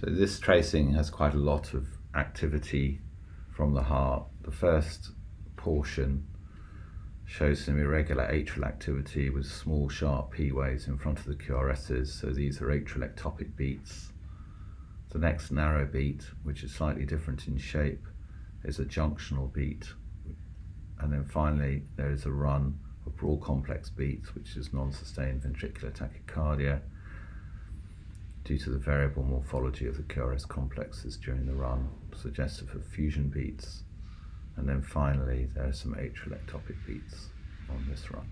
So this tracing has quite a lot of activity from the heart. The first portion shows some irregular atrial activity with small sharp P waves in front of the QRSs, so these are atrial ectopic beats. The next narrow beat, which is slightly different in shape, is a junctional beat. And then finally, there is a run of broad complex beats, which is non-sustained ventricular tachycardia due to the variable morphology of the QRS complexes during the run, suggestive of fusion beats. And then finally, there are some atrial ectopic beats on this run.